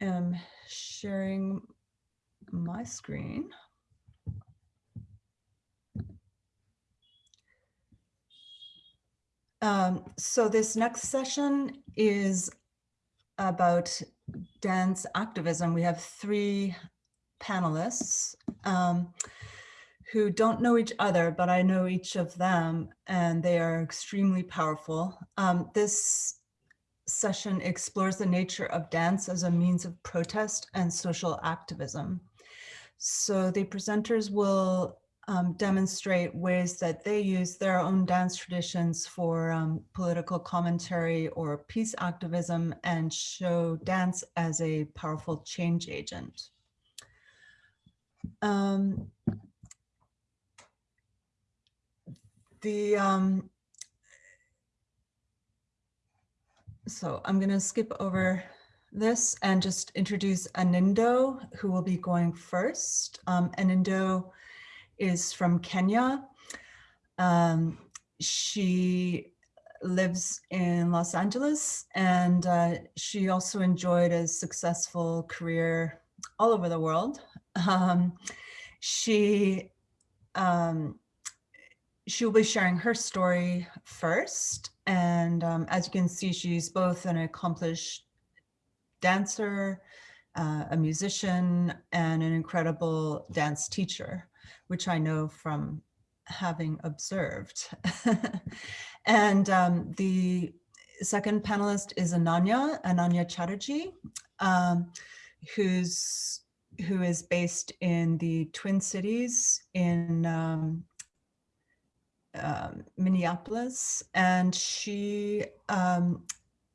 am sharing my screen. Um, so this next session is about dance activism. We have three panelists um, who don't know each other, but I know each of them and they are extremely powerful. Um, this session explores the nature of dance as a means of protest and social activism. So the presenters will um, demonstrate ways that they use their own dance traditions for um, political commentary or peace activism and show dance as a powerful change agent. Um, the um, so I'm going to skip over this and just introduce Anindo, who will be going first. Um, Anindo is from Kenya. Um, she lives in Los Angeles and uh, she also enjoyed a successful career all over the world. Um, she um, she will be sharing her story first. And um, as you can see, she's both an accomplished dancer, uh, a musician, and an incredible dance teacher, which I know from having observed. and um, the second panelist is Ananya, Ananya Chatterjee, um, who's who is based in the Twin Cities in um, um, Minneapolis, and she um,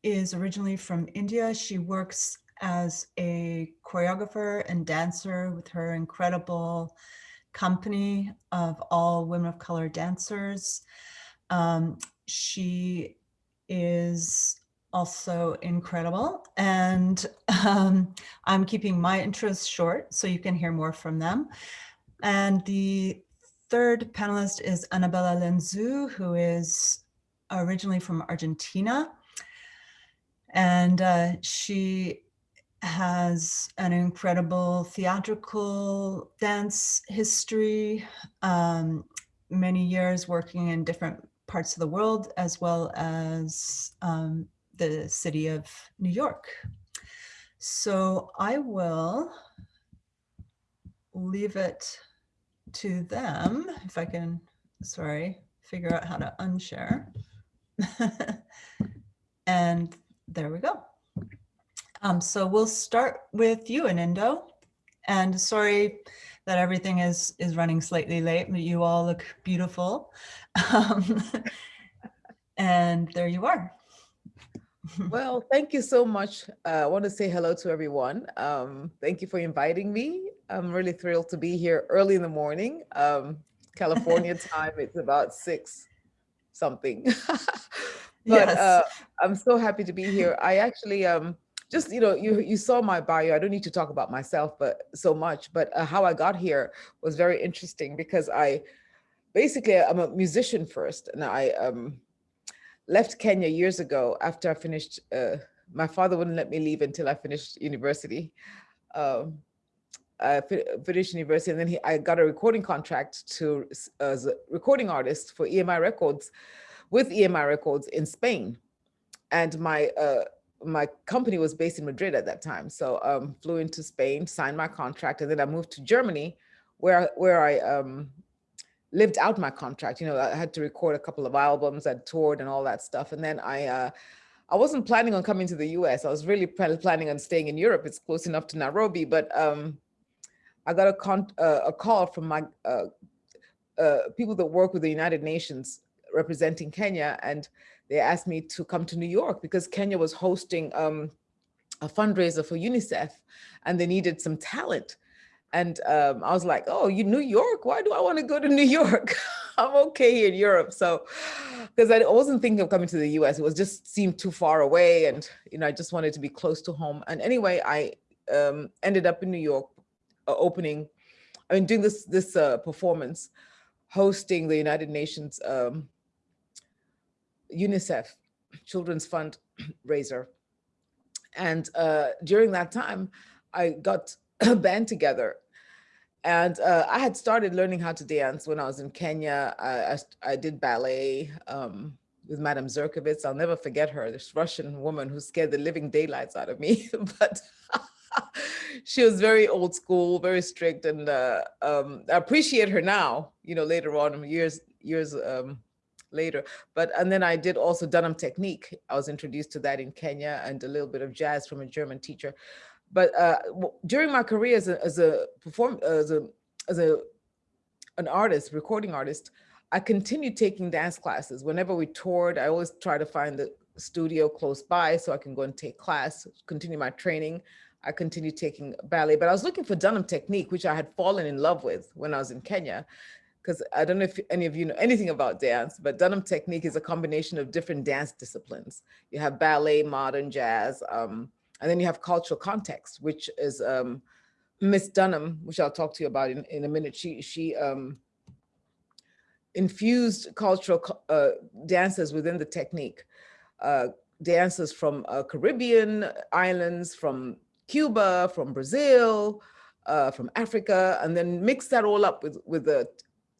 is originally from India. She works as a choreographer and dancer with her incredible company of all women of color dancers. Um, she is also incredible and um, I'm keeping my intros short so you can hear more from them. And the third panelist is Annabella Lenzu, who is originally from Argentina. And uh, she has an incredible theatrical dance history, um, many years working in different parts of the world, as well as um, the city of New York. So I will leave it to them, if I can, sorry, figure out how to unshare. and there we go. Um, so we'll start with you, Anindo. And sorry that everything is is running slightly late, but you all look beautiful. Um, and there you are. well, thank you so much. Uh, I want to say hello to everyone. Um, thank you for inviting me. I'm really thrilled to be here early in the morning. Um, California time, it's about six something. but yes. uh, I'm so happy to be here. I actually, um, just, you know, you, you saw my bio. I don't need to talk about myself, but so much, but uh, how I got here was very interesting because I, basically I'm a musician first and I um, left Kenya years ago after I finished, uh, my father wouldn't let me leave until I finished university. Um, uh, finished university, and then he, I got a recording contract to as a recording artist for EMI Records, with EMI Records in Spain, and my uh, my company was based in Madrid at that time. So um, flew into Spain, signed my contract, and then I moved to Germany, where where I um, lived out my contract. You know, I had to record a couple of albums, I toured and all that stuff, and then I. Uh, I wasn't planning on coming to the US. I was really planning on staying in Europe. It's close enough to Nairobi, but um, I got a, con uh, a call from my uh, uh, people that work with the United Nations representing Kenya, and they asked me to come to New York because Kenya was hosting um, a fundraiser for UNICEF, and they needed some talent. And um, I was like, oh, you New York? Why do I want to go to New York? I'm okay in Europe. So, because I wasn't thinking of coming to the US, it was just seemed too far away. And, you know, I just wanted to be close to home. And anyway, I um, ended up in New York opening, I mean, doing this, this uh, performance, hosting the United Nations um, UNICEF Children's Fund raiser. And uh, during that time, I got a band together and uh, I had started learning how to dance when I was in Kenya. I, I, I did ballet um, with Madame Zerkovitz. I'll never forget her, this Russian woman who scared the living daylights out of me. but she was very old school, very strict, and uh, um, I appreciate her now. You know, later on, years years um, later. But and then I did also Dunham technique. I was introduced to that in Kenya, and a little bit of jazz from a German teacher. But uh, during my career as a as a perform as a as a an artist, recording artist, I continued taking dance classes. Whenever we toured, I always try to find the studio close by so I can go and take class, continue my training. I continued taking ballet, but I was looking for Dunham technique, which I had fallen in love with when I was in Kenya. Because I don't know if any of you know anything about dance, but Dunham technique is a combination of different dance disciplines. You have ballet, modern jazz, um, and then you have cultural context, which is um, Miss Dunham, which I'll talk to you about in, in a minute. She, she um, infused cultural uh, dances within the technique. Uh, dances from uh, Caribbean islands, from Cuba, from Brazil, uh, from Africa, and then mix that all up with, with the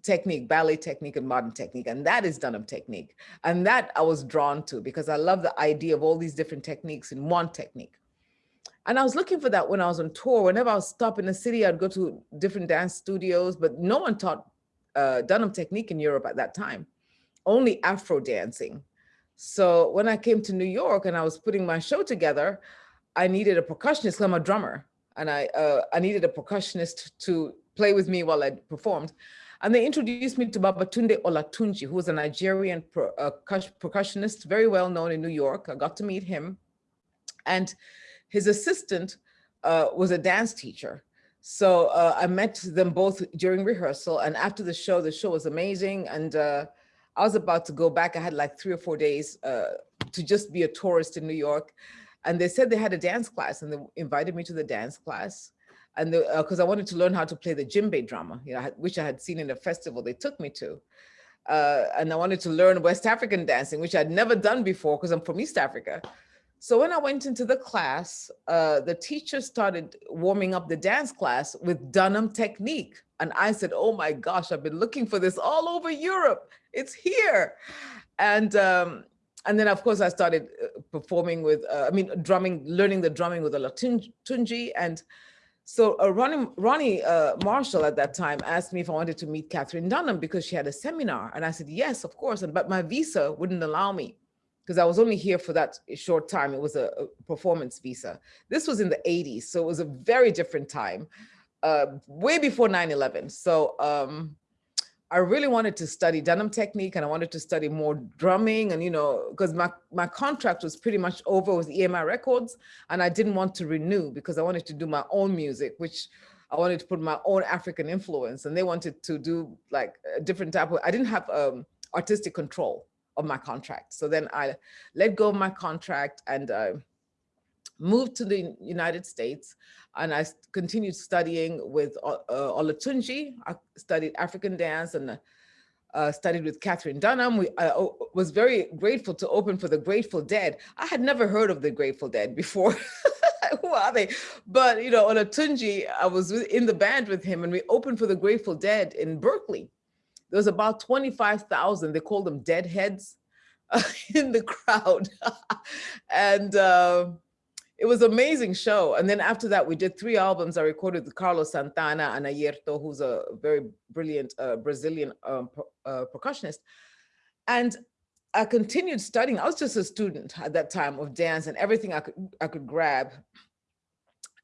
technique, ballet technique and modern technique. And that is Dunham technique. And that I was drawn to because I love the idea of all these different techniques in one technique. And I was looking for that when I was on tour. Whenever I was stop in the city, I'd go to different dance studios, but no one taught uh, Dunham technique in Europe at that time, only Afro dancing. So when I came to New York and I was putting my show together, I needed a percussionist, I'm a drummer, and I, uh, I needed a percussionist to play with me while I performed. And they introduced me to Babatunde Olatunji, who was a Nigerian uh, percussionist, very well known in New York. I got to meet him. And his assistant uh, was a dance teacher. So uh, I met them both during rehearsal and after the show, the show was amazing. And uh, I was about to go back. I had like three or four days uh, to just be a tourist in New York. And they said they had a dance class and they invited me to the dance class. And because uh, I wanted to learn how to play the djembe drama, you know, which I had seen in a festival they took me to. Uh, and I wanted to learn West African dancing, which I'd never done before because I'm from East Africa. So when I went into the class, uh, the teacher started warming up the dance class with Dunham technique. And I said, oh my gosh, I've been looking for this all over Europe. It's here. And um, and then of course I started uh, performing with, uh, I mean, drumming, learning the drumming with Olatunji. And so uh, Ronnie, Ronnie uh, Marshall at that time asked me if I wanted to meet Katherine Dunham because she had a seminar. And I said, yes, of course. And, but my visa wouldn't allow me because I was only here for that short time. It was a, a, performance visa. This was in the 80s, so it was a very different time, uh, way before 9-11. So um, I really wanted to study Dunham technique and I wanted to study more drumming and, you know, because my, my contract was pretty much over with EMI Records and I didn't want to renew because I wanted to do my own music, which I wanted to put my own African influence and they wanted to do like a different type of, I didn't have um, artistic control of my contract. So then I let go of my contract and uh, moved to the United States and I continued studying with uh, uh, Olatunji. I studied African dance and uh, studied with Katherine Dunham. We, I was very grateful to open for the Grateful Dead. I had never heard of the Grateful Dead before. Who are they? But, you know, Olatunji, I was in the band with him and we opened for the Grateful Dead in Berkeley there was about 25,000, they called them deadheads in the crowd. and uh, it was amazing show. And then after that, we did three albums. I recorded with Carlos Santana and Airto, who's a very brilliant uh, Brazilian um, uh, percussionist. And I continued studying. I was just a student at that time of dance and everything I could, I could grab.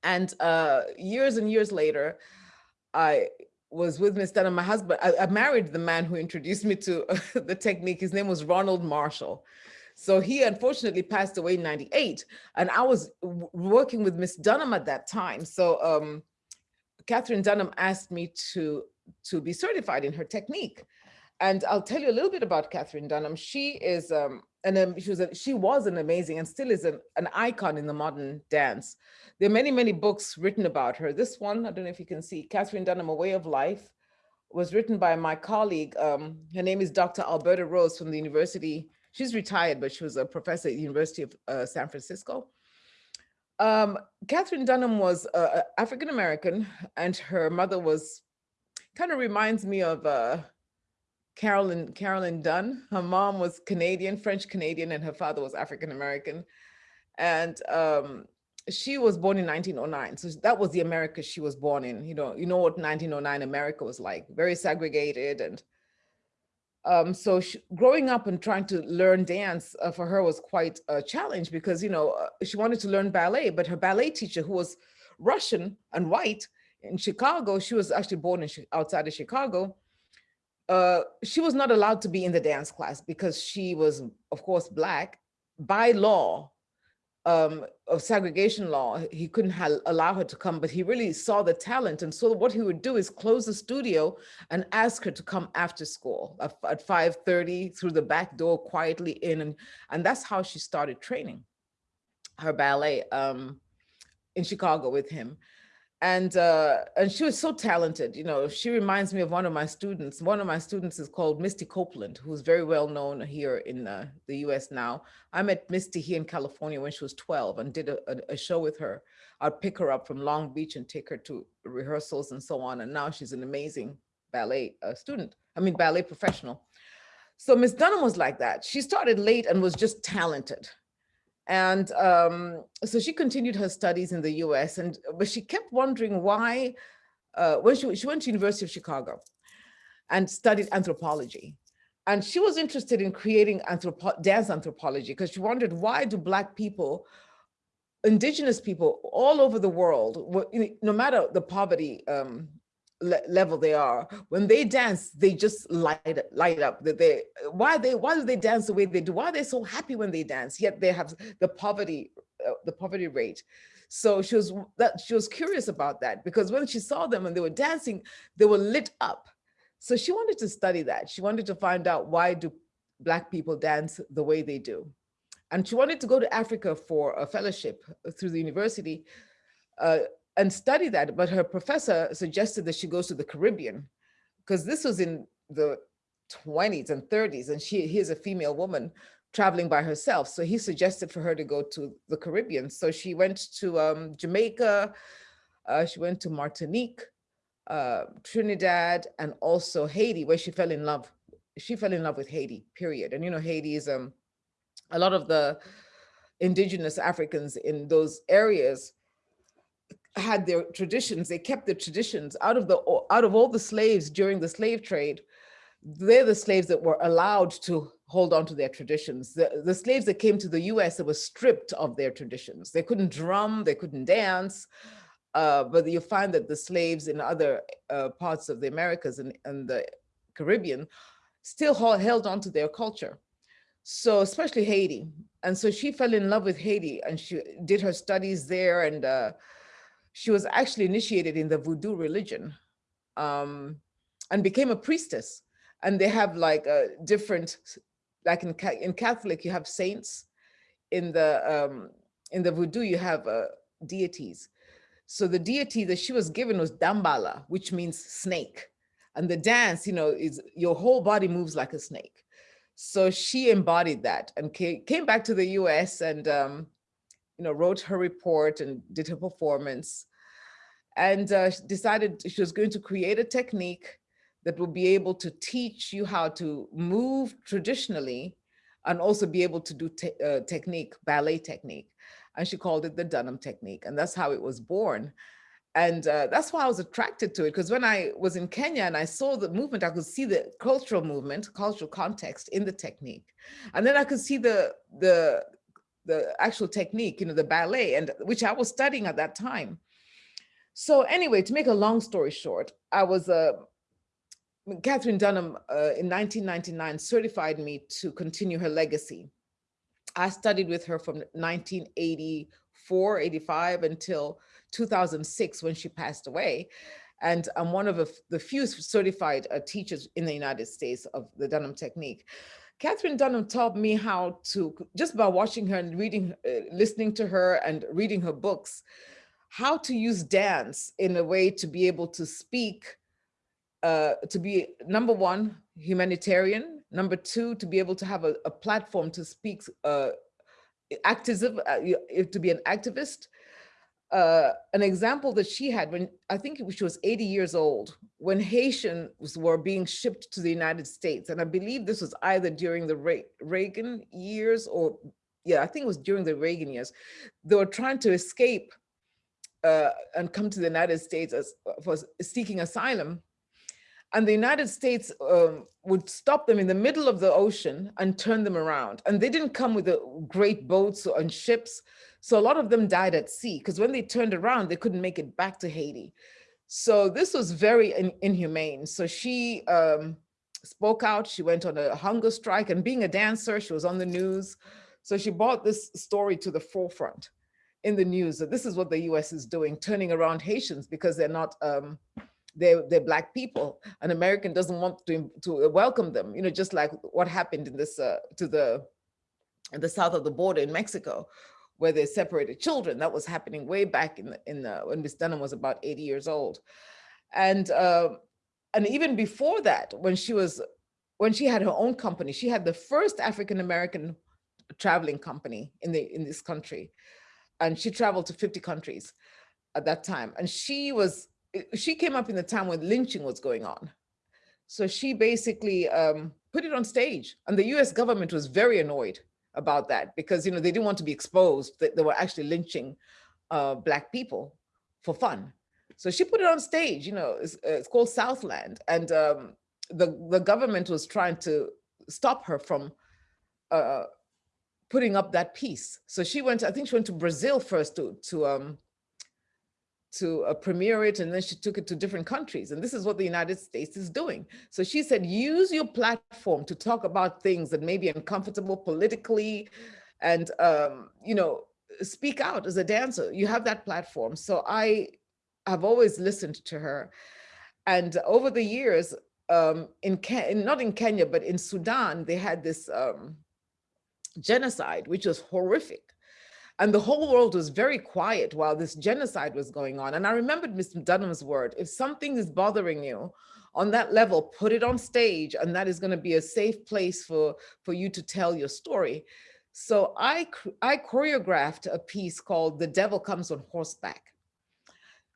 And uh, years and years later, I was with Miss Dunham, my husband, I, I, married the man who introduced me to the technique. His name was Ronald Marshall. So he unfortunately passed away in 98 and I was working with Miss Dunham at that time. So um, Katherine Dunham asked me to, to be certified in her technique. And I'll tell you a little bit about Katherine Dunham. She is, um, and um, she was a, she was an amazing and still is an, an icon in the modern dance. There are many, many books written about her. This one, I don't know if you can see, Katherine Dunham, A Way of Life, was written by my colleague. Um, her name is Dr. Albirda Rose from the University. She's retired, but she was a professor at the University of uh, San Francisco. Um, Katherine Dunham was uh, African American, and her mother was kind of reminds me of uh, Carolyn Carolyn Dunn. Her mom was Canadian, French Canadian, and her father was African American, and um, she was born in 1909. So that was the America she was born in. You know, you know what 1909 America was like, very segregated and um, so she, growing up and trying to learn dance uh, for her was quite a challenge because, you know, uh, she wanted to learn ballet, but her ballet teacher who was Russian and white in Chicago, she was actually born in outside of Chicago. Uh, she was not allowed to be in the dance class because she was, of course, black by law um, of segregation law, he couldn't allow her to come, but he really saw the talent. And so what he would do is close the studio and ask her to come after school at, at 5.30 through the back door quietly in. And, and that's how she started training her ballet um, in Chicago with him and uh, and she was so talented. You know, she reminds me of one of my students. One of my students is called Misty Copeland, who's very well known here in uh, the U.S. now. I met Misty here in California when she was 12 and did a, a, a, show with her. I'd pick her up from Long Beach and take her to rehearsals and so on. And now she's an amazing ballet uh, student. I mean, ballet professional. So Miss Dunham was like that. She started late and was just talented. And um, so she continued her studies in the US, and but she kept wondering why, uh, when she, she went to University of Chicago and studied anthropology. And she was interested in creating anthropo dance anthropology because she wondered why do Black people, indigenous people all over the world, no matter the poverty um, le level they are. When they dance they just light light up. That they why they why do they dance the way they do? Why are they so happy when they dance? Yet they have the poverty uh, the poverty rate. So she was that she was curious about that because when she saw them and they were dancing they were lit up. So she wanted to study that. She wanted to find out why do black people dance the way they do. And she wanted to go to africa for a fellowship through the university uh, and study that. But her professor suggested that she goes to the Caribbean because this was in the 20s and 30s and she he's a female woman traveling by herself. So he suggested for her to go to the Caribbean. So she went to um, Jamaica, uh, she went to Martinique, uh, Trinidad, and also Haiti, where she fell in love. She fell in love with Haiti, period. And you know, Haiti is um, a lot of the indigenous Africans in those areas had their traditions, they kept their traditions out of the out of all the slaves during the slave trade. They're the slaves that were allowed to hold on to their traditions. The, the slaves that came to the US that were stripped of their traditions. They couldn't drum, they couldn't dance, uh, but you find that the slaves in other uh, parts of the Americas and, and the Caribbean still held on to their culture. So especially Haiti. And so she fell in love with Haiti and she did her studies there and uh, she was actually initiated in the voodoo religion um, and became a priestess. And they have like a different, like in, in Catholic, you have saints. In the, um, in the voodoo, you have uh, deities. So the deity that she was given was Dambala, which means snake. And the dance, you know, is your whole body moves like a snake. So she embodied that and came back to the US and um, you know, wrote her report and did her performance and uh, decided she was going to create a technique that would be able to teach you how to move traditionally and also be able to do te uh, technique, ballet technique. And she called it the Dunham technique. And that's how it was born. And uh, that's why I was attracted to it, because when I was in Kenya and I saw the movement, I could see the cultural movement, cultural context in the technique. And then I could see the, the, the actual technique, you know, the ballet, and which I was studying at that time. So anyway, to make a long story short, I was uh, Katherine Dunham uh, in 1999 certified me to continue her legacy. I studied with her from 1984, 85 until 2006 when she passed away. And I'm one of the few certified uh, teachers in the United States of the Dunham technique. Katherine Dunham taught me how to, just by watching her and reading, uh, listening to her and reading her books, how to use dance in a way to be able to speak, uh, to be number one, humanitarian, number two, to be able to have a, a platform to speak uh, activism, uh, to be an activist, uh, an example that she had when I think she was 80 years old, when Haitians were being shipped to the United States. And I believe this was either during the Reagan years or, yeah, I think it was during the Reagan years. They were trying to escape uh, and come to the United States as, for seeking asylum. And the United States um, would stop them in the middle of the ocean and turn them around. And they didn't come with the great boats and ships. So a lot of them died at sea because when they turned around, they couldn't make it back to Haiti. So this was very in inhumane. So she um, spoke out, she went on a hunger strike and being a dancer, she was on the news. So she brought this story to the forefront in the news that this is what the US is doing, turning around Haitians because they're not, um, they're, they're black people. An American doesn't want to, to welcome them, you know, just like what happened in this, uh, to the, the south of the border in Mexico, where they separated children. That was happening way back in the, in the, when Miss Dunham was about 80 years old. And, uh, and even before that, when she was, when she had her own company, she had the first African-American traveling company in the, in this country. And she traveled to 50 countries at that time. And she was, she came up in the time when lynching was going on. So she basically um, put it on stage and the US government was very annoyed about that because you know they didn't want to be exposed that they were actually lynching uh, black people for fun. So she put it on stage, you know, it's, uh, it's called Southland. And um, the, the government was trying to stop her from uh, putting up that piece. So she went, I think she went to Brazil first to, to um, to uh, premiere it and then she took it to different countries and this is what the United States is doing. So she said use your platform to talk about things that may be uncomfortable politically and um, you know speak out as a dancer you have that platform so I have always listened to her and over the years um, in, Ken not in Kenya but in Sudan they had this um, genocide which was horrific and the whole world was very quiet while this genocide was going on. And I remembered Mr. Dunham's word, if something is bothering you on that level, put it on stage and that is gonna be a safe place for, for you to tell your story. So I, I choreographed a piece called The Devil Comes on Horseback.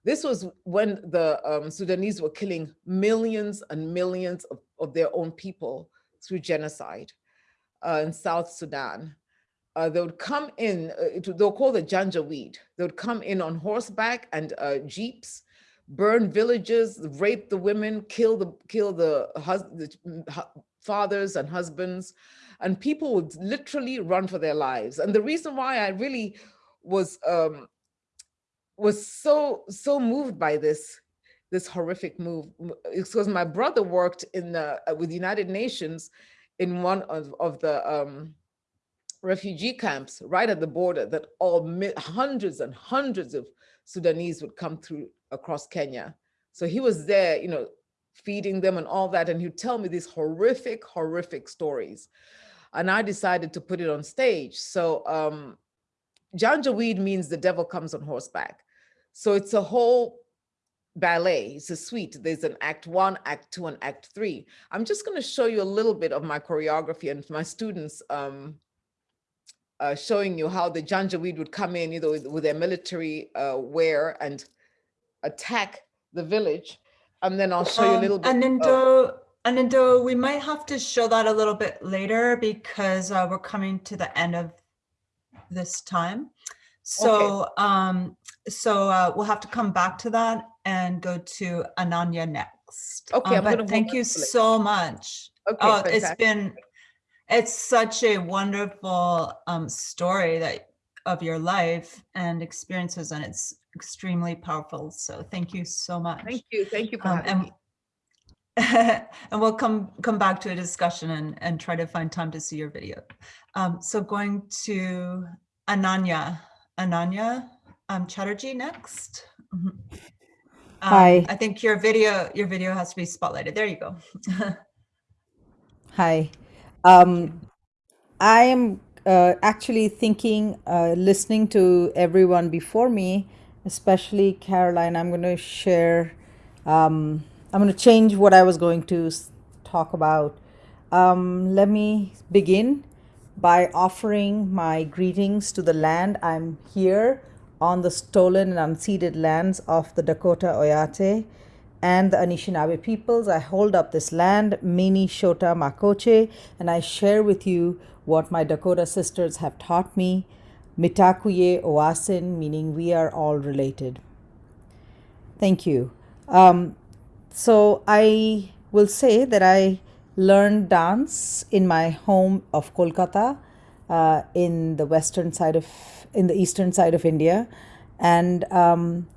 This was when the um, Sudanese were killing millions and millions of, of their own people through genocide uh, in South Sudan uh, they would come in, uh, they'll call the Janjaweed. They would come in on horseback and uh, jeeps, burn villages, rape the women, kill the kill the, the mm, fathers and husbands, and people would literally run for their lives. And the reason why I really was um, was so so moved by this this horrific move because my brother worked in the uh, with the United Nations in one of, of the um, refugee camps right at the border that all hundreds and hundreds of Sudanese would come through across Kenya. So he was there, you know, feeding them and all that. And he'd tell me these horrific, horrific stories. And I decided to put it on stage. So um, Janjaweed means the devil comes on horseback. So it's a whole ballet, it's a suite. There's an act one, act two, and act three. I'm just gonna show you a little bit of my choreography and my students um, uh, showing you how the Janjaweed would come in, you know, with, with their military uh, wear and attack the village. And then I'll show um, you a um, little bit. Anindo, of... Anindo, we might have to show that a little bit later because uh, we're coming to the end of this time. So, okay. um, so uh, we'll have to come back to that and go to Ananya next. Okay, um, but thank you so much. Okay, oh, fantastic. it's been it's such a wonderful um, story that of your life and experiences and it's extremely powerful so thank you so much thank you thank you for um, and, and we'll come come back to a discussion and and try to find time to see your video um, so going to ananya ananya um, chatterjee next mm-hmm. Um, hi i think your video your video has to be spotlighted. There you go. Hi. Um, I am uh, actually thinking, uh, listening to everyone before me, especially Caroline, I'm going to share, um, I'm going to change what I was going to talk about. Um, let me begin by offering my greetings to the land I'm here on the stolen and unceded lands of the Dakota Oyate and the Anishinaabe peoples. I hold up this land, Mini Shota Makoche, and I share with you what my Dakota sisters have taught me. Mitakuye Oyasin, meaning we are all related. Thank you. Um, so I will say that I learned dance in my home of Kolkata uh, in the western side of in the eastern side of India, and um,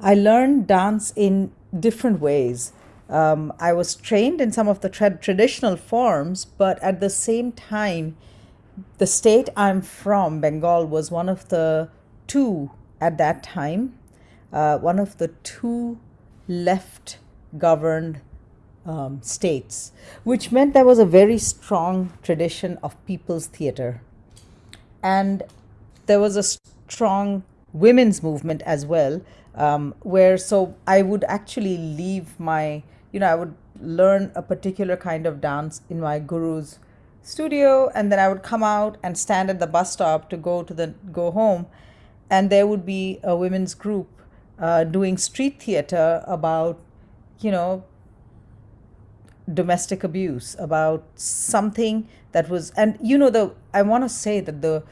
I learned dance in different ways. Um, I was trained in some of the tra- traditional forms, but at the same time, the state I'm from, Bengal, was one of the two at that time, uh, one of the two left governed um, states, which meant there was a very strong tradition of people's theater. And there was a strong women's movement as well, um, where so I would actually leave my, you know, I would learn a particular kind of dance in my guru's studio, and then I would come out and stand at the bus stop to go to the go home, and there would be a women's group uh, doing street theater about, you know, domestic abuse, about something that was, and you know, the I want to say that the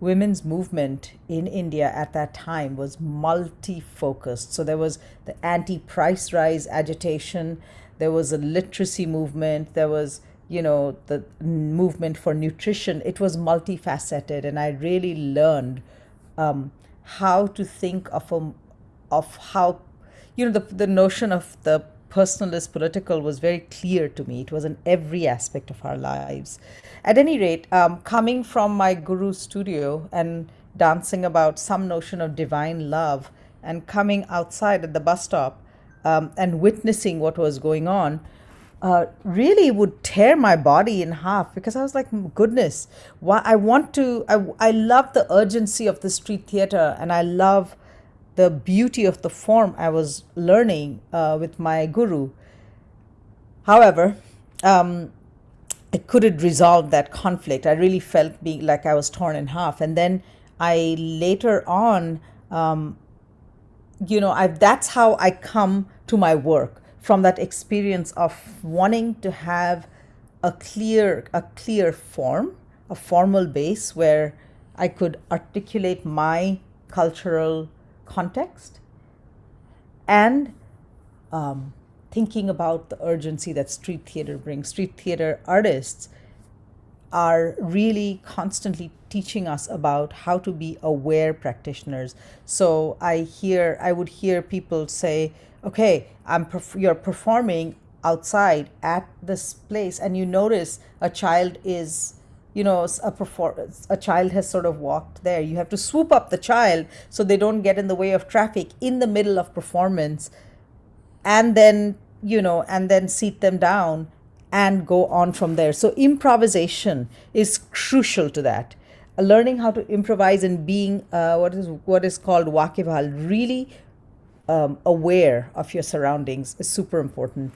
women's movement in India at that time was multi focused. So there was the anti price rise agitation, there was a literacy movement, there was you know the movement for nutrition it was multifaceted and i really learned um, how to think of a, of how you know the, the notion of the personalist political was very clear to me. It was in every aspect of our lives. At any rate, um, coming from my guru studio and dancing about some notion of divine love and coming outside at the bus stop um, and witnessing what was going on, uh, really would tear my body in half because I was like, goodness, why I want to, I, I love the urgency of the street theater and I love the beauty of the form I was learning uh, with my guru. However, um, I couldn't resolve that conflict. I really felt being like I was torn in half. And then I later on, um, you know, I, that's how I come to my work from that experience of wanting to have a clear, a clear form, a formal base where I could articulate my cultural context and um, thinking about the urgency that street theater brings. Street theater artists are really constantly teaching us about how to be aware practitioners. So I hear, I would hear people say, okay, I'm perf- you're performing outside at this place and you notice a child is you know a performance a child has sort of walked there. You have to swoop up the child so they don't get in the way of traffic in the middle of performance and then you know and then seat them down and go on from there. So improvisation is crucial to that. Uh, learning how to improvise and being uh, what is what is called wakibhal really um, aware of your surroundings is super important.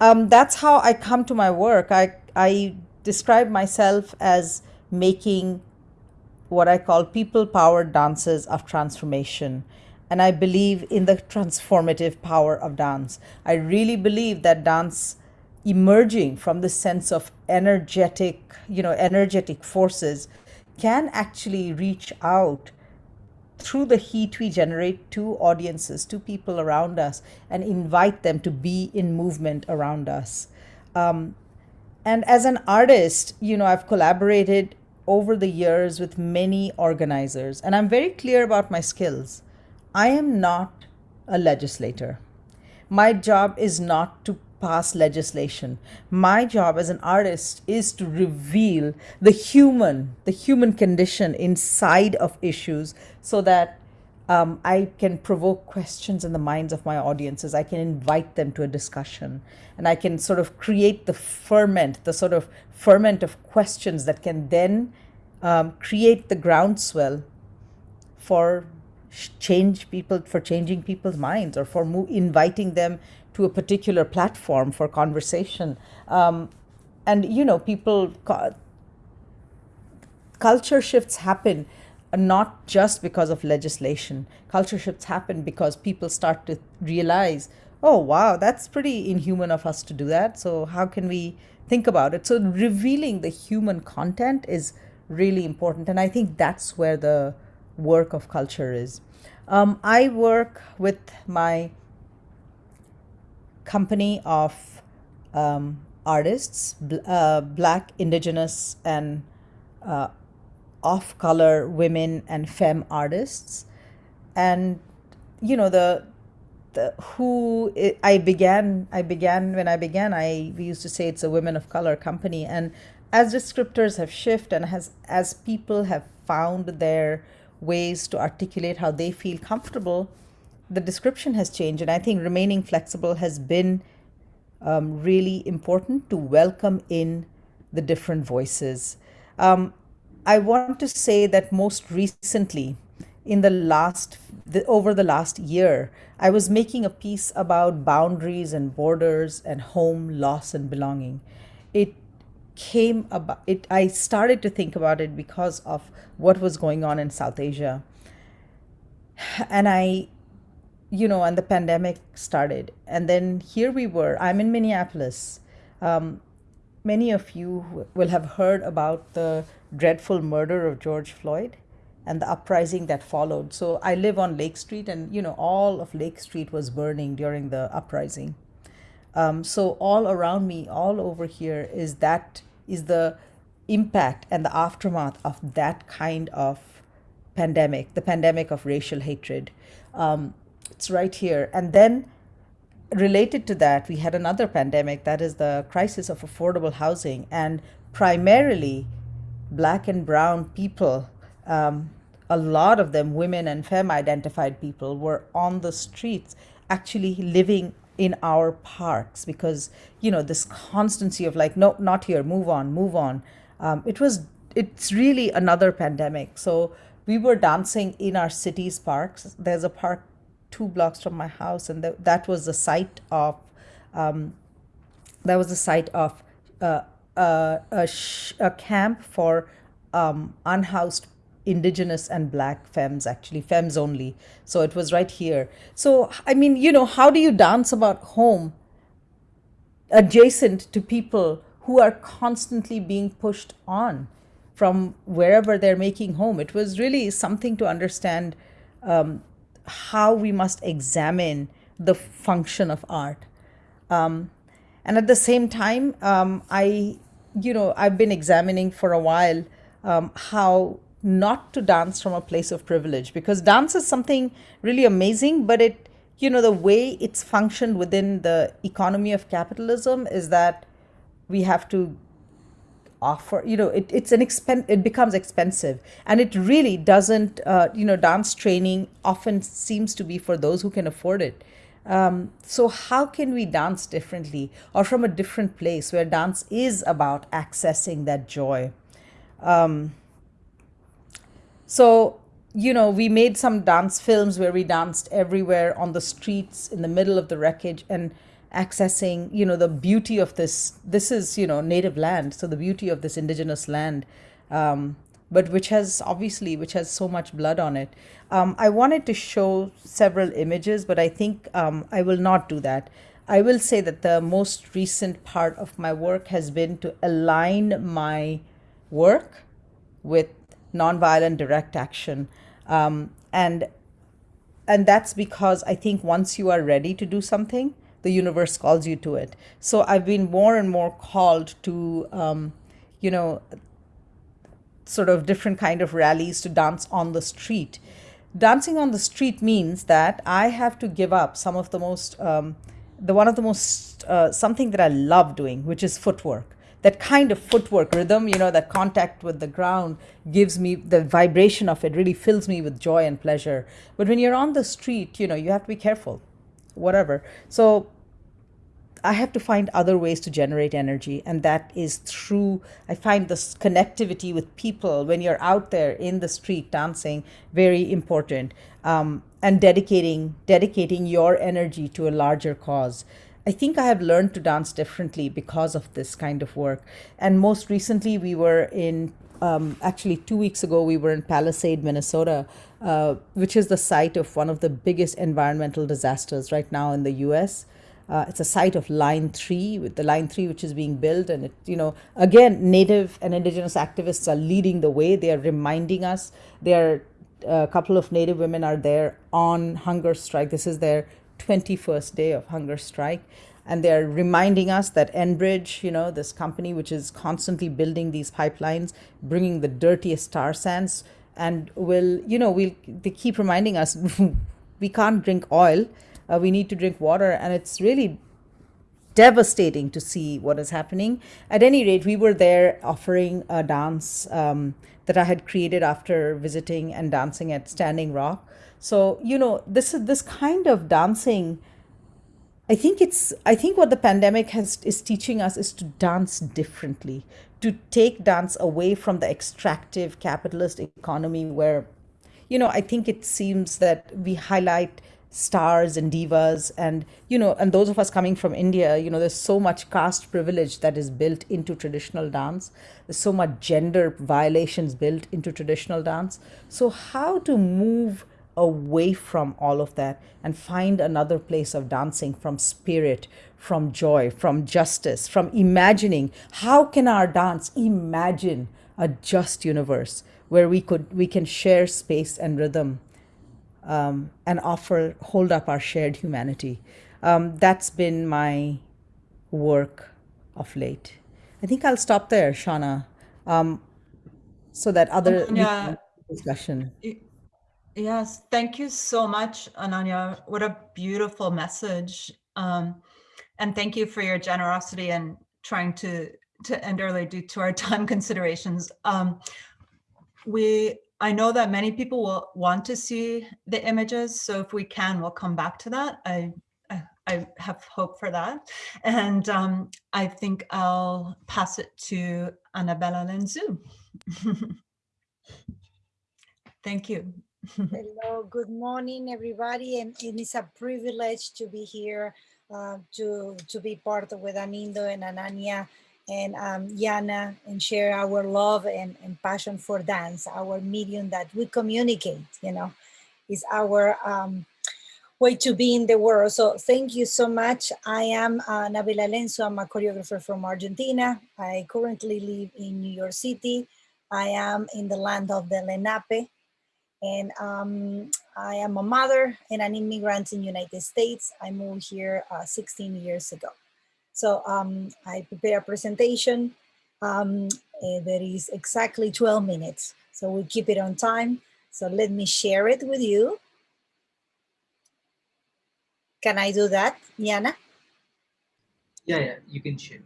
Um, that's how i come to my work. I i describe myself as making what I call people powered dances of transformation. And I believe in the transformative power of dance. I really believe that dance emerging from the sense of energetic, you know, energetic forces can actually reach out through the heat we generate to audiences, to people around us, and invite them to be in movement around us. Um, and as an artist, you know, I've collaborated over the years with many organizers, and I'm very clear about my skills. I am not a legislator. My job is not to pass legislation. My job as an artist is to reveal the human, the human condition inside of issues so that um, I can provoke questions in the minds of my audiences. I can invite them to a discussion and I can sort of create the ferment, the sort of ferment of questions that can then um, create the groundswell for change people, for changing people's minds or for inviting them to a particular platform for conversation. Um, and, you know, people, culture shifts happen not just because of legislation. Culture shifts happen because people start to realize, oh, wow, that's pretty inhuman of us to do that. So, how can we think about it? So, revealing the human content is really important. And I think that's where the work of culture is. Um, I work with my company of um, artists, bl- uh, black, indigenous, and uh, off color women and femme artists. And, you know, the the, who I began, I began when I began. I we used to say it's a women of color company, and as descriptors have shifted and has as people have found their ways to articulate how they feel comfortable, the description has changed. And I think remaining flexible has been um, really important to welcome in the different voices. Um, I want to say that most recently, in the last the, over the last year, I was making a piece about boundaries and borders and home, loss and belonging. It came about it i started to think about it because of what was going on in south asia. And i you know and the pandemic started. And then here we were i'm in minneapolis. Um, many of you will have heard about the dreadful murder of george floyd and the uprising that followed so i live on lake street and you know all of lake street was burning during the uprising um, so all around me all over here is that is the impact and the aftermath of that kind of pandemic, the pandemic of racial hatred. Um, it's right here. And then related to that, we had another pandemic that is the crisis of affordable housing. And primarily, black and brown people, um, a lot of them, women and femme identified people, were on the streets actually living in our parks because you know this constancy of like no not here move on move on. Um, it was it's really another pandemic. So we were dancing in our city's parks. There's a park two blocks from my house and th- that was the site of um, that was the site of uh, uh, a, sh- a camp for um, unhoused indigenous and black femmes actually femmes only. So it was right here. So i mean you know how do you dance about home adjacent to people who are constantly being pushed on from wherever they're making home? It was really something to understand um, how we must examine the function of art. Um, and at the same time um, i you know i've been examining for a while um, how not to dance from a place of privilege because dance is something really amazing but it you know the way it's functioned within the economy of capitalism is that we have to offer you know it, it's an expen it becomes expensive. And it really doesn't uh, you know dance training often seems to be for those who can afford it. Um, so how can we dance differently or from a different place where dance is about accessing that joy? Um, so, you know, we made some dance films where we danced everywhere on the streets in the middle of the wreckage and accessing, you know, the beauty of this. This is, you know, native land. So, the beauty of this indigenous land. Um, but which has obviously which has so much blood on it um, i wanted to show several images but i think um, i will not do that i will say that the most recent part of my work has been to align my work with nonviolent direct action. Um, and and that's because I think once you are ready to do something, the universe calls you to it. So I've been more and more called to, um, you know, sort of different kind of rallies to dance on the street. Dancing on the street means that I have to give up some of the most, um, the one of the most uh, something that I love doing, which is footwork that kind of footwork rhythm, you know, that contact with the ground gives me the vibration of it really fills me with joy and pleasure. But when you're on the street, you know, you have to be careful, whatever. So I have to find other ways to generate energy, and that is through I find this connectivity with people when you're out there in the street dancing very important, um, and dedicating dedicating your energy to a larger cause. I think I have learned to dance differently because of this kind of work. And most recently, we were in um, actually two weeks ago we were in Palisade, Minnesota, uh, which is the site of one of the biggest environmental disasters right now in the U.S. Uh, it's a site of Line Three, with the Line Three which is being built, and it, you know, again, Native and Indigenous activists are leading the way. They are reminding us. They are a couple of Native women are there on hunger strike. This is their 21st day of hunger strike and they're reminding us that Enbridge, you know, this company which is constantly building these pipelines, bringing the dirtiest tar sands, and will, you know, we'll they keep reminding us we can't drink oil, uh, we need to drink water, and it's really devastating to see what is happening. At any rate, we were there offering a dance um, that I had created after visiting and dancing at Standing Rock. So you know, this is this kind of dancing I think it's I think what the pandemic has is teaching us is to dance differently, to take dance away from the extractive capitalist economy where you know, I think it seems that we highlight stars and divas and you know and those of us coming from india you know there's so much caste privilege that is built into traditional dance. There's so much gender violations built into traditional dance. So how to move away from all of that and find another place of dancing from spirit, from joy, from justice, from imagining. How can our dance imagine a just universe where we could we can share space and rhythm um, and offer hold up our shared humanity? Um, that's been my work of late. I think I'll stop there, Shauna, um, so that other Yeah. discussion. Yes, thank you so much, Ananya. What a beautiful message. Um, and thank you for your generosity and trying to to end early due to our time considerations. Um, we, I know that many people will want to see the images, so if we can, we'll come back to that. I I, have hope for that. And um, I think I'll pass it to Annabella Lenzu. Thank you. Hello, good morning, everybody, and, and it's a privilege to be here uh, to to be part of with Anindo and Ananya and um, Yana and share our love and, and passion for dance, our medium that we communicate, you know, is our um, way to be in the world. So thank you so much. I am uh, Annabella Lenzu. I'm a choreographer from Argentina. I currently live in New York City. I am in the land of the Lenape, and um, I am a mother and an immigrant in United States. I moved here uh, 16 years ago. So um, I prepare a presentation um, uh, that is exactly 12 minutes. So we keep it on time. So let me share it with you. Can I do that, Yana? Yeah, yeah, you can share.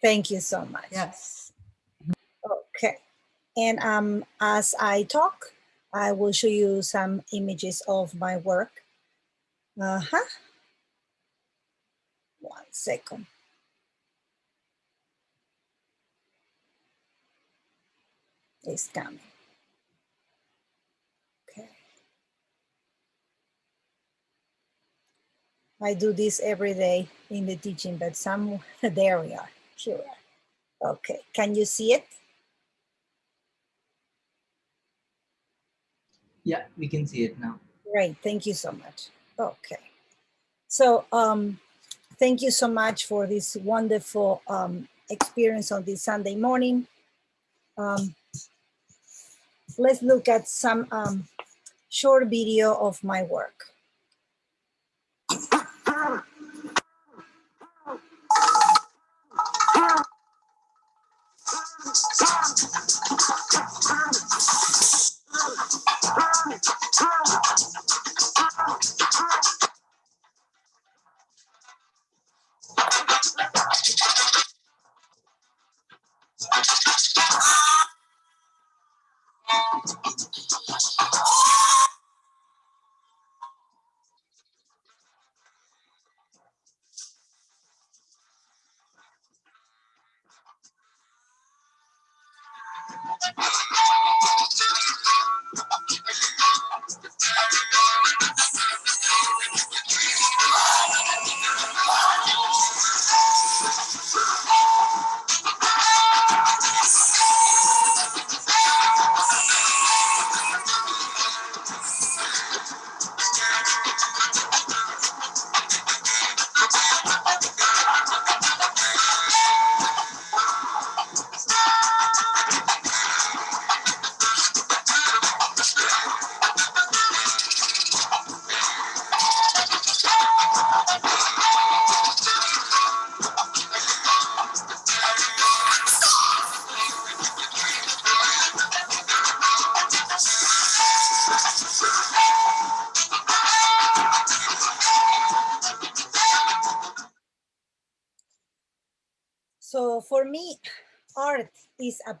Thank you so much. Yes. Okay. And um, as I talk, I will show you some images of my work. Uh-huh. One second. It's coming. Okay. I do this every day in the teaching, but some, there we are, here. Okay, can you see it? Yeah, we can see it now. Great, thank you so much. Okay. So um, thank you so much for this wonderful um, experience on this Sunday morning. Um, let's look at some um, short video of my work. Turn it, turn it.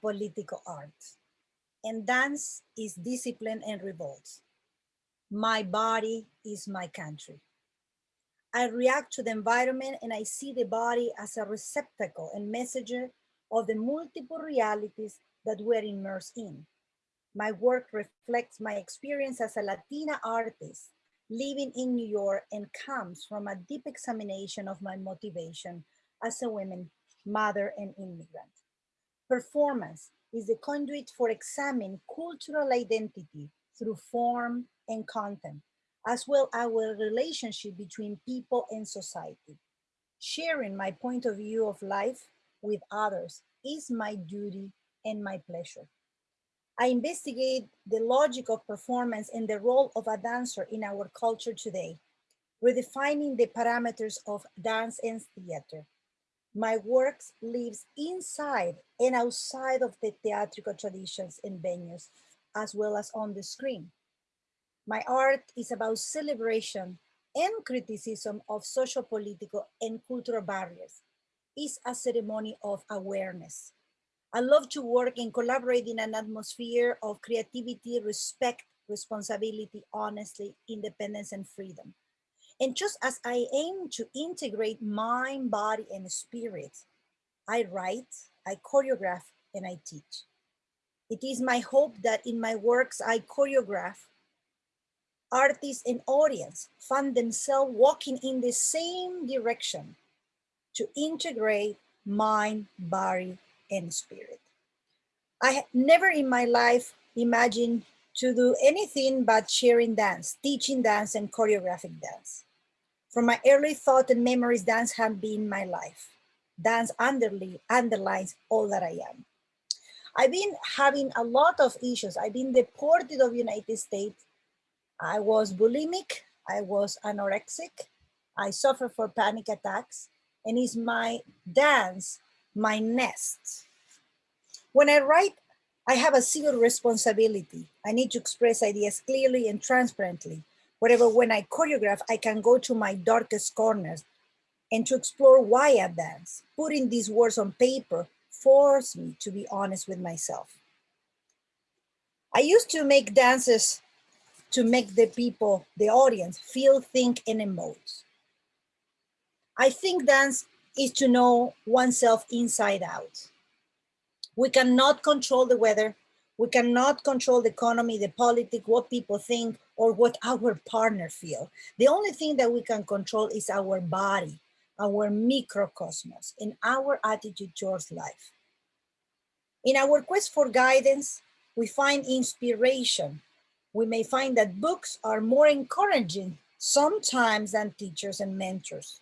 Political art and dance is discipline and revolt. My body is my country. I react to the environment and I see the body as a receptacle and messenger of the multiple realities that we're immersed in. My work reflects my experience as a Latina artist living in New York and comes from a deep examination of my motivation as a woman, mother, and immigrant. Performance is the conduit for examining cultural identity through form and content, as well as our relationship between people and society. Sharing my point of view of life with others is my duty and my pleasure. I investigate the logic of performance and the role of a dancer in our culture today, redefining the parameters of dance and theater. My works lives inside and outside of the theatrical traditions and venues, as well as on the screen. My art is about celebration and criticism of social, political, and cultural barriers. It's a ceremony of awareness. I love to work and collaborate in an atmosphere of creativity, respect, responsibility, honesty, independence, and freedom. And just as I aim to integrate mind, body, and spirit, I write, I choreograph, and I teach. It is my hope that in my works I choreograph, artists and audience find themselves walking in the same direction to integrate mind, body, and spirit. I never in my life imagined to do anything but sharing dance, teaching dance and choreographic dance. From my early thought and memories, dance has been my life. Dance underly, underlines all that I am. I've been having a lot of issues. I've been deported of United States. I was bulimic, I was anorexic, I suffer for panic attacks, and it's my dance my nest. When I write, I have a civil responsibility. I need to express ideas clearly and transparently. Whatever, when I choreograph, I can go to my darkest corners and to explore why I dance. Putting these words on paper forced me to be honest with myself. I used to make dances to make the people, the audience, feel, think, and emote. I think dance is to know oneself inside out. We cannot control the weather. We cannot control the economy, the politics, what people think, or what our partner feel. The only thing that we can control is our body, our microcosmos, and our attitude towards life. In our quest for guidance, we find inspiration. We may find that books are more encouraging sometimes than teachers and mentors.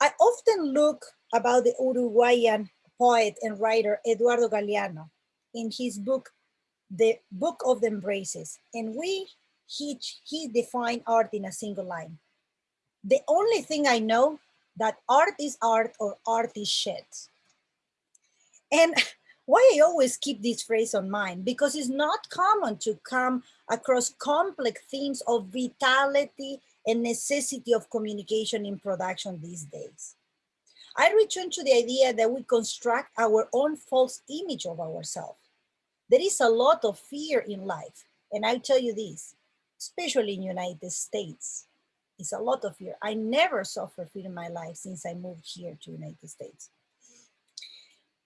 I often look about the Uruguayan poet and writer Eduardo Galeano in his book, The Book of the Embraces, and we he, he defined art in a single line. The only thing I know that art is art or art is shit. And why I always keep this phrase on mind, because it's not common to come across complex themes of vitality and necessity of communication in production these days. I return to the idea that we construct our own false image of ourselves. There is a lot of fear in life. And I tell you this, especially in United States, it's a lot of fear. I never suffered fear in my life since I moved here to United States.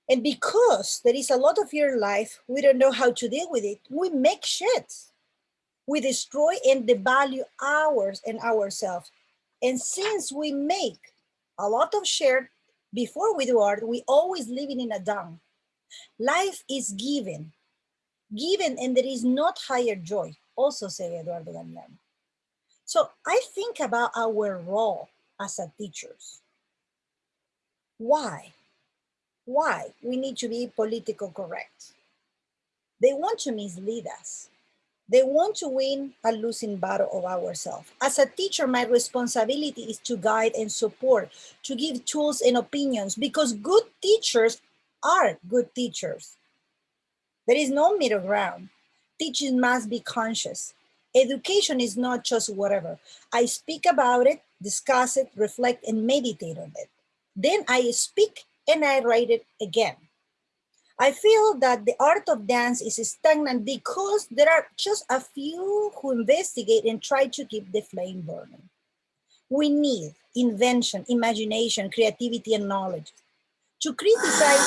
And because there is a lot of fear in life, we don't know how to deal with it. We make shit we destroy and devalue ours and ourselves. And since we make a lot of share before we do art, we always living in a down. Life is given, given, and there is not higher joy, also say Eduardo Galeano. So I think about our role as a teachers. Why? Why we need to be political correct? They want to mislead us. They want to win a losing battle of ourselves. As a teacher, my responsibility is to guide and support, to give tools and opinions because good teachers are good teachers. There is no middle ground. Teaching must be conscious. Education is not just whatever. I speak about it, discuss it, reflect, and meditate on it. Then I speak and I write it again. I feel that the art of dance is stagnant because there are just a few who investigate and try to keep the flame burning. We need invention, imagination, creativity, and knowledge. To criticize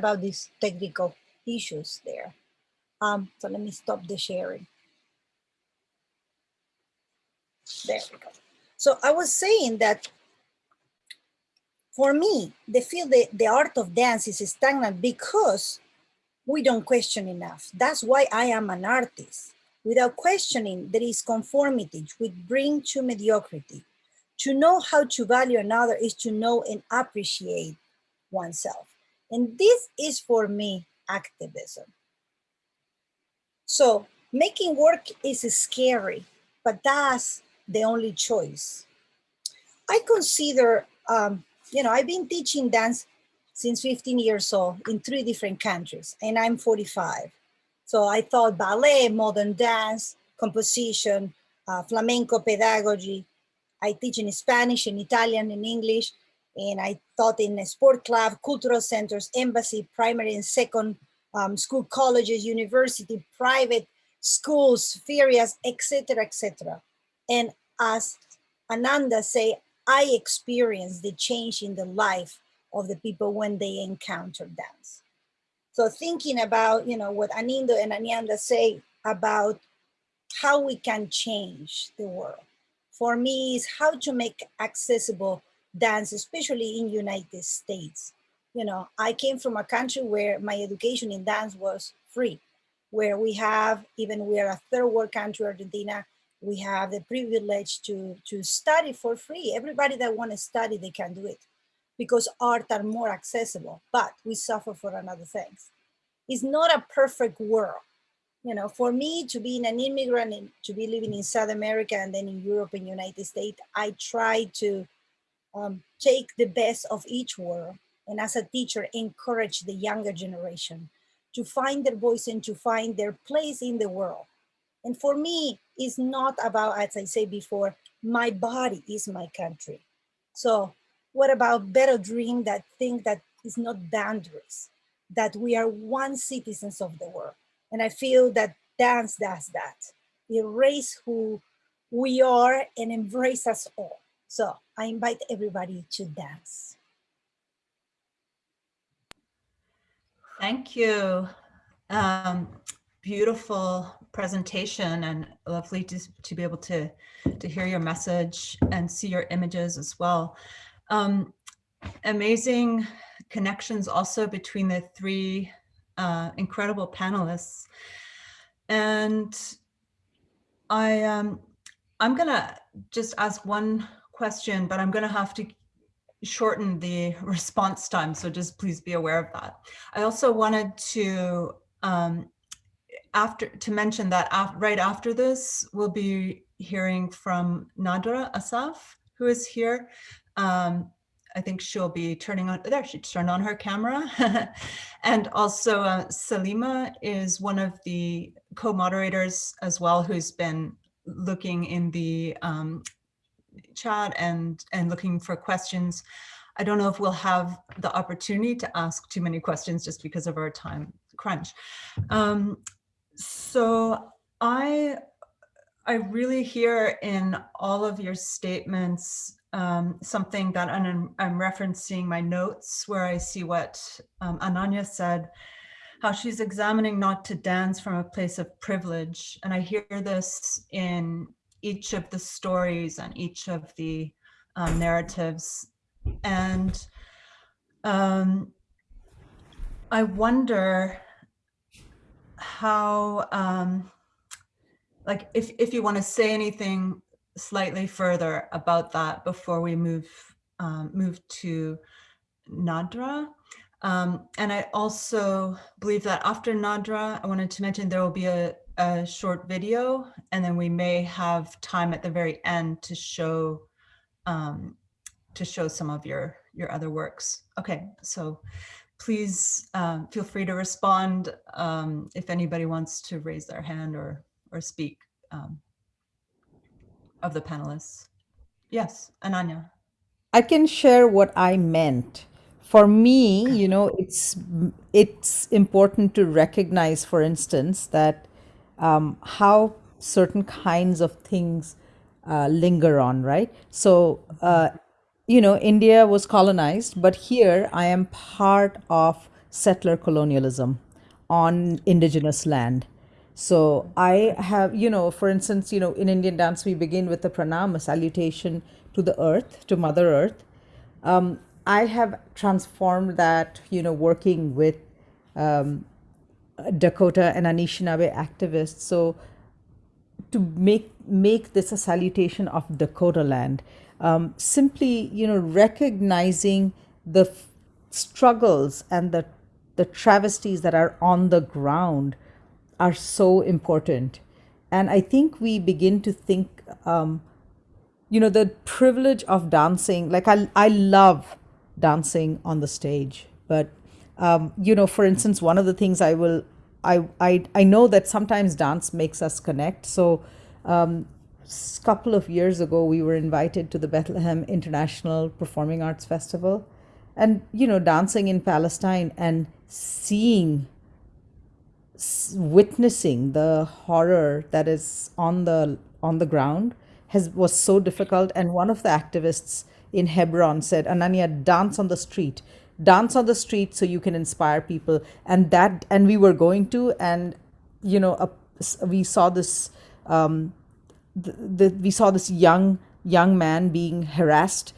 about these technical issues there. Um, so let me stop the sharing. There we go. So I was saying that for me, the field, the, the art of dance is stagnant because we don't question enough. That's why I am an artist. Without questioning, there is conformity, which bring to mediocrity. To know how to value another is to know and appreciate oneself. And this is for me activism. So making work is scary, but that's the only choice. I consider, um, you know, I've been teaching dance since 15 years old in three different countries, and I'm 45. So I thought ballet, modern dance, composition, uh, flamenco pedagogy. I teach in Spanish, in Italian, in English, and I taught in a sport club, cultural centers, embassy, primary and second um, school colleges, university, private schools, ferias, etc., etc. And as Ananda say, I experienced the change in the life of the people when they encounter dance. So thinking about, you know, what Anindo and Ananda say about how we can change the world. For me is how to make accessible dance, especially in United States. You know, I came from a country where my education in dance was free, where we have, even we are a third world country, Argentina, we have the privilege to, to study for free. Everybody that want to study, they can do it because art are more accessible, but we suffer for another things. It's not a perfect world. You know, for me to be an immigrant and to be living in South America and then in Europe and United States, I try to um, take the best of each world and as a teacher encourage the younger generation to find their voice and to find their place in the world. And for me, it's not about, as I said before, my body is my country. So what about better dream that think that is not boundaries, that we are one citizens of the world. And I feel that dance does that. Erase who we are and embrace us all. So I invite everybody to dance. Thank you. Um, beautiful presentation and lovely to, to be able to, to hear your message and see your images as well. Um, amazing connections also between the three uh, incredible panelists. And I, um, I'm gonna just ask one question, but I'm going to have to shorten the response time. So just please be aware of that. I also wanted to um, after to mention that af right after this, we'll be hearing from Nadra Assaf, who is here. Um, I think she'll be turning on, there she turned on her camera. and also uh, Salima is one of the co-moderators as well, who's been looking in the um, chat and, and looking for questions. I don't know if we'll have the opportunity to ask too many questions just because of our time crunch. Um, so I, I really hear in all of your statements um, something that I'm, I'm, referencing my notes where I see what um, Ananya said, how she's examining not to dance from a place of privilege. And I hear this in each of the stories and each of the um, narratives. And um, I wonder how, um, like if, if you want to say anything slightly further about that before we move um, move to Nadra. Um, and I also believe that after Nadra, I wanted to mention there will be a, a, short video and then we may have time at the very end to show um, to show some of your your other works. Okay, so please um, feel free to respond um, if anybody wants to raise their hand or or speak. Um, of the panelists. Yes, Ananya. I can share what I meant. For me, you know, it's it's important to recognize, for instance, that um, how certain kinds of things uh, linger on, right? So, uh, you know, India was colonized, but here I am part of settler colonialism on indigenous land. So I have, you know, for instance, you know, in Indian dance, we begin with the pranam, a salutation to the earth, to Mother Earth. Um, I have transformed that, you know, working with um, Dakota and Anishinaabe activists. So to make make this a salutation of Dakota land, um, simply, you know, recognizing the struggles and the the travesties that are on the ground are so important. And I think we begin to think, um, you know, the privilege of dancing, like I, I love dancing on the stage, but, um, you know, for instance, one of the things I will, I, I, I know that sometimes dance makes us connect. So, um, a couple of years ago, we were invited to the Bethlehem International Performing Arts Festival. And, you know, dancing in Palestine and seeing witnessing the horror that is on the on the ground has was so difficult and one of the activists in Hebron said Ananya dance on the street dance on the street so you can inspire people. And that and we were going to and you know a, we saw this um, the, the, we saw this young young man being harassed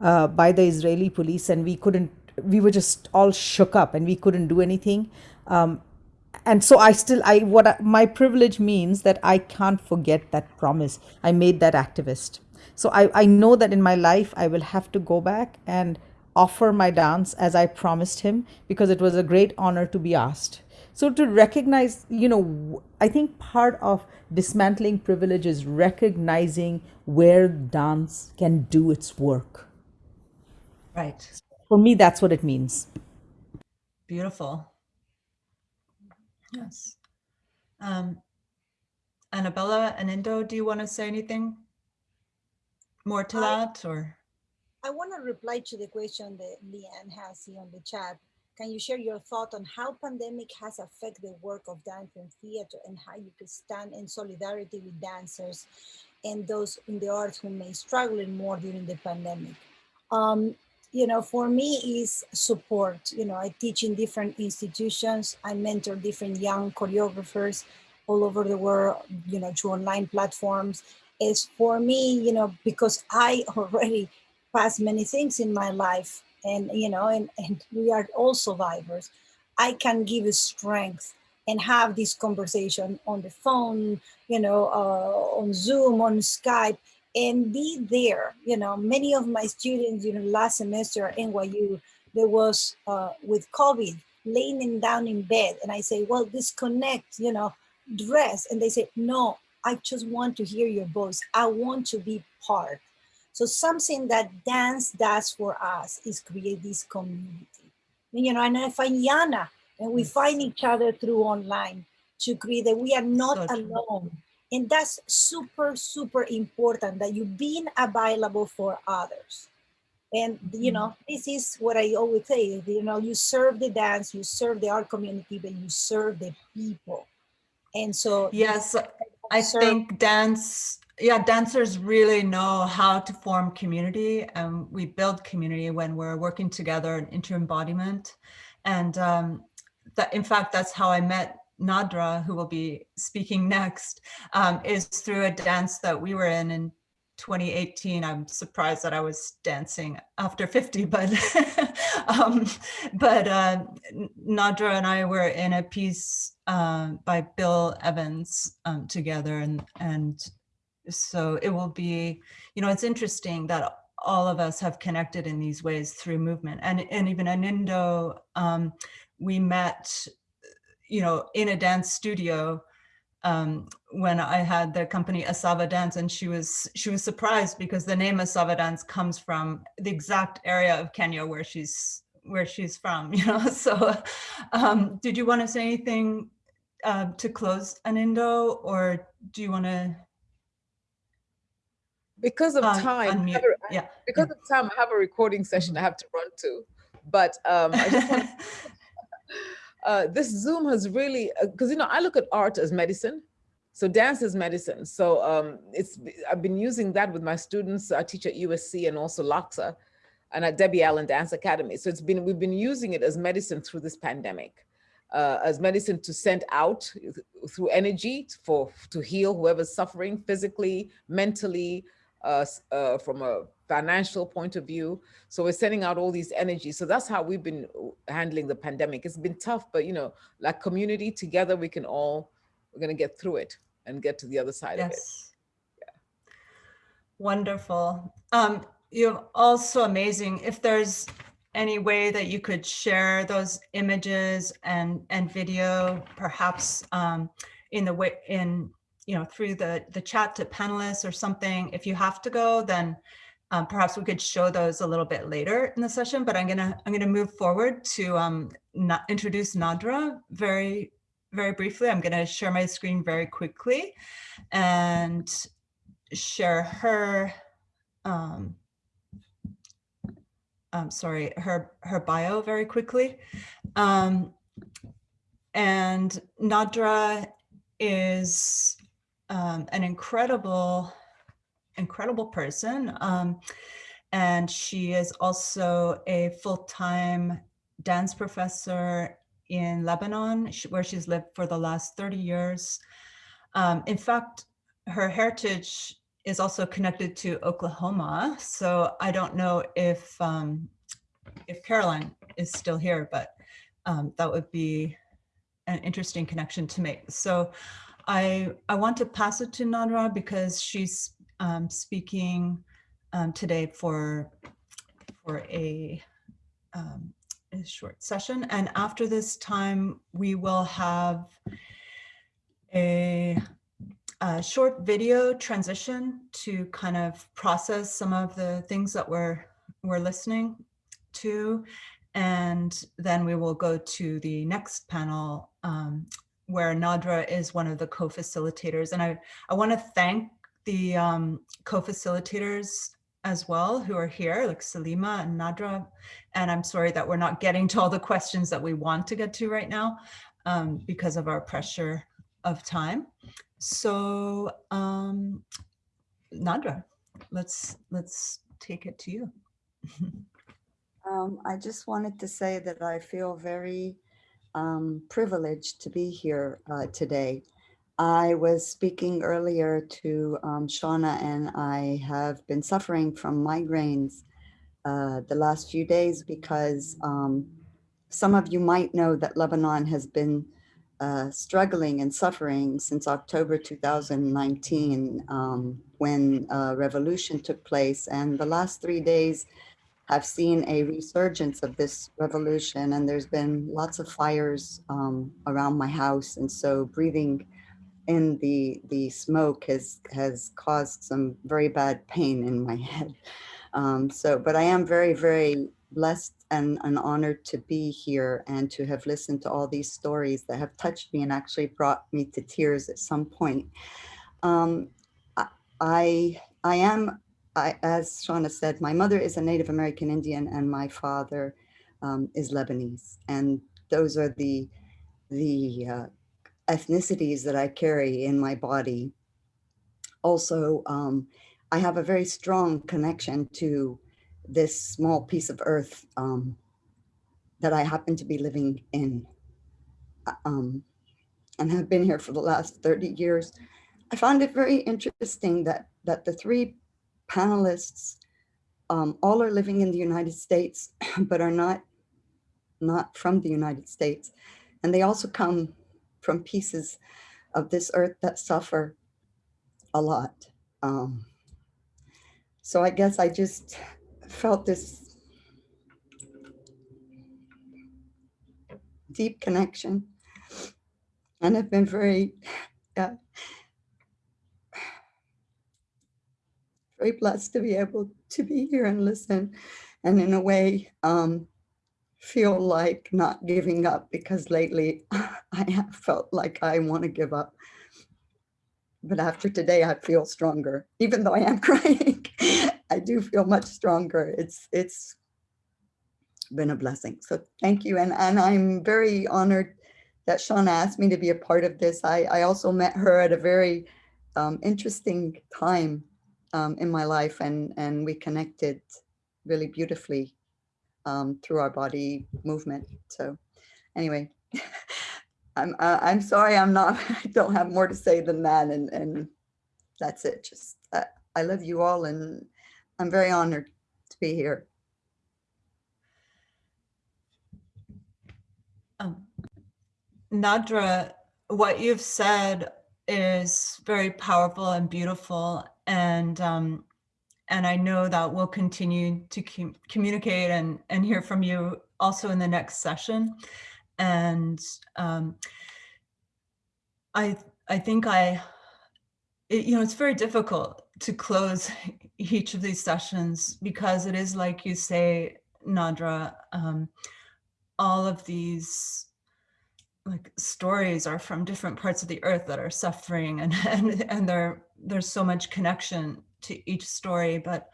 uh, by the Israeli police and we couldn't we were just all shook up and we couldn't do anything. Um, and so i still i what I, my privilege means that i can't forget that promise. I made that activist. So I, I know that in my life i will have to go back and offer my dance as i promised him because it was a great honor to be asked. So to recognize you know i think part of dismantling privilege is recognizing where dance can do its work. Right. For me that's what it means. Beautiful. Yes. Um, Annabella and Indo, do you want to say anything more to I, that or? I want to reply to the question that Leanne has here on the chat. Can you share your thought on how pandemic has affected the work of dance and theater and how you could stand in solidarity with dancers and those in the arts who may struggle more during the pandemic? Um, you know, for me is support. You know, I teach in different institutions. I mentor different young choreographers all over the world, you know, through online platforms. Is for me, you know, because I already passed many things in my life and, you know, and, and we are all survivors. I can give strength and have this conversation on the phone, you know, uh, on Zoom, on Skype, and be there. You know, many of my students, you know, last semester at NYU, there was uh, with COVID, laying down in bed. And I say, well, disconnect, you know, dress. And they say, no, I just want to hear your voice. I want to be part. So something that dance does for us is create this community. You know, and I find Yana, and we find each other through online to create that we are not so alone and that's super, super important that you being available for others. And you mm-hmm. know, this is what I always say. You know, you serve the dance, you serve the art community, but you serve the people. And so Yes, I think dance, yeah, dancers really know how to form community and we build community when we're working together in inter-embodiment. And um, that, in fact, that's how I met Nadra, who will be speaking next, um, is through a dance that we were in in 2018. I'm surprised that I was dancing after 50, but um, but uh, Nadra and I were in a piece um, by Bill Evans um, together, and and so it will be, you know, it's interesting that all of us have connected in these ways through movement, and and even Anindo, um, we met, you know, in a dance studio um, when I had the company Asava Dance, and she was she was surprised because the name Asava Dance comes from the exact area of Kenya where she's where she's from. You know, so um, did you want to say anything uh, to close Anindo, or do you want to Because of um, time, a- Yeah. because of time, I have a recording session I have to run to. But um, I just want uh, this Zoom has really, because you know, I look at art as medicine. So dance is medicine. So um, it's I've been using that with my students. I teach at USC and also LACHSA and at Debbie Allen Dance Academy. So it's been we've been using it as medicine through this pandemic, uh, as medicine to send out through energy for to heal whoever's suffering physically, mentally, uh, from a financial point of view. So we're sending out all these energies. So that's how we've been uh, handling the pandemic. It's been tough, but you know, like community together, we can all, we're gonna get through it and get to the other side of it. Yes. Wonderful. Um, you're also amazing. If there's any way that you could share those images and and video, perhaps um, in the way in you know through the the chat to panelists or something. If you have to go, then um, perhaps we could show those a little bit later in the session. But I'm gonna I'm gonna move forward to um, introduce Nadra very very briefly. I'm gonna share my screen very quickly and share her um, sorry, her her bio very quickly. Um, and Nadra is um, an incredible, incredible person. Um, and she is also a full-time dance professor in Lebanon, where she's lived for the last 30 years. Um, in fact, her heritage is also connected to Oklahoma. So I don't know if um, if Caroline is still here, but um, that would be an interesting connection to make. So I I want to pass it to Nadra because she's um, speaking um, today for for a um, a short session, and after this time we will have a a short video transition to kind of process some of the things that we're we're listening to. And then we will go to the next panel um, where Nadra is one of the co-facilitators and I, I want to thank the um, co-facilitators as well who are here like Salima and Nadra and I'm sorry that we're not getting to all the questions that we want to get to right now um, because of our pressure of time. So, um, Nadra, let's let's take it to you. Um, I just wanted to say that I feel very um, privileged to be here uh, today. I was speaking earlier to um, Shauna and I have been suffering from migraines uh, the last few days because um, some of you might know that Lebanon has been uh, struggling and suffering since October 2019 um, when a revolution took place. And the last three days have seen a resurgence of this revolution and there's been lots of fires um, around my house. And so breathing in the, the smoke has, has caused some very bad pain in my head. Um, so, but I am very, very blessed and, and honored to be here and to have listened to all these stories that have touched me and actually brought me to tears at some point. Um, I, I, I am I, as Shauna said, my mother is a Native American Indian and my father um, is Lebanese. And those are the, the uh, ethnicities that I carry in my body. Also, um, I have a very strong connection to this small piece of earth um, that I happen to be living in uh, um, and have been here for the last 30 years. I found it very interesting that, that the three panelists um, all are living in the United States, but are not, not from the United States. And they also come from pieces of this earth that suffer a lot. Um, so I guess I just felt this deep connection and have been very, uh, very blessed to be able to be here and listen and in a way um, feel like not giving up because lately I have felt like I want to give up. But after today, I feel stronger, even though I am crying. I do feel much stronger. It's it's been a blessing. So thank you. And, and I'm very honored that Shauna asked me to be a part of this. I, I also met her at a very um, interesting time um, in my life and, and we connected really beautifully um, through our body movement. So anyway, I'm, uh, I'm sorry, I'm not, I don't have more to say than that. And, and that's it. Just, uh, I love you all and I'm very honored to be here. Um, Nadra, what you've said is very powerful and beautiful. And um, and I know that we'll continue to com communicate and, and hear from you also in the next session. And um, I, I think I, it, you know, it's very difficult to close each of these sessions because it is like you say, Nadra, um, all of these like stories are from different parts of the earth that are suffering and and, and there there's so much connection to each story but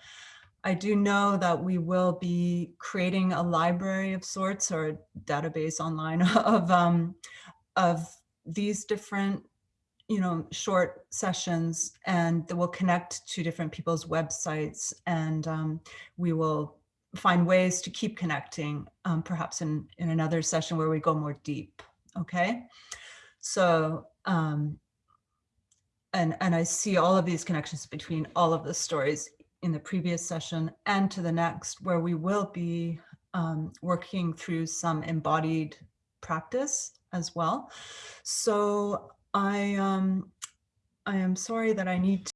I do know that we will be creating a library of sorts or a database online of um, of these different you know short sessions and that will connect to different people's websites and um, we will find ways to keep connecting um, perhaps in in another session where we go more deep okay? So um and and i see all of these connections between all of the stories in the previous session and to the next where we will be um, working through some embodied practice as well. So i um i am sorry that i need